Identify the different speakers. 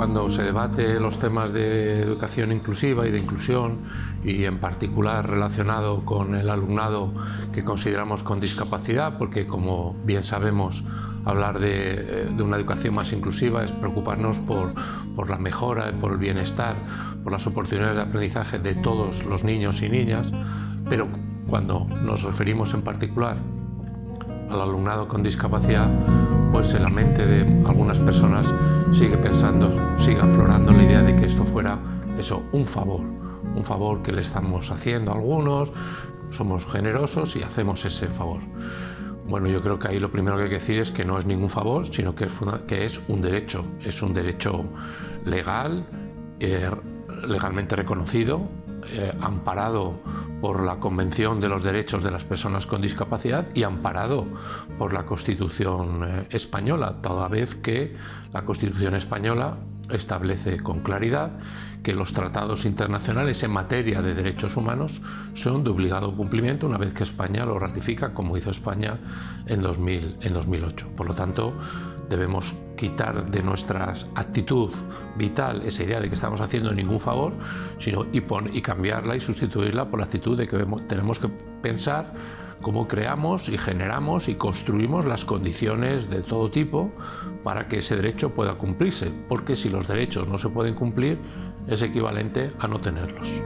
Speaker 1: cuando se debate los temas de educación inclusiva y de inclusión y en particular relacionado con el alumnado que consideramos con discapacidad, porque como bien sabemos hablar de, de una educación más inclusiva es preocuparnos por, por la mejora, por el bienestar, por las oportunidades de aprendizaje de todos los niños y niñas, pero cuando nos referimos en particular al alumnado con discapacidad, pues en la mente de algunas personas sigue pensando, sigue aflorando la idea de que esto fuera eso, un favor, un favor que le estamos haciendo a algunos, somos generosos y hacemos ese favor. Bueno, yo creo que ahí lo primero que hay que decir es que no es ningún favor, sino que es, que es un derecho, es un derecho legal, eh, legalmente reconocido, eh, amparado por la Convención de los Derechos de las Personas con Discapacidad y amparado por la Constitución eh, española, toda vez que la Constitución española establece con claridad que los tratados internacionales en materia de derechos humanos son de obligado cumplimiento una vez que España lo ratifica, como hizo España en, 2000, en 2008. Por lo tanto, debemos quitar de nuestra actitud vital esa idea de que estamos haciendo ningún favor sino, y, y cambiarla y sustituirla por la actitud de que tenemos que pensar cómo creamos y generamos y construimos las condiciones de todo tipo para que ese derecho pueda cumplirse, porque si los derechos no se pueden cumplir es equivalente a no tenerlos.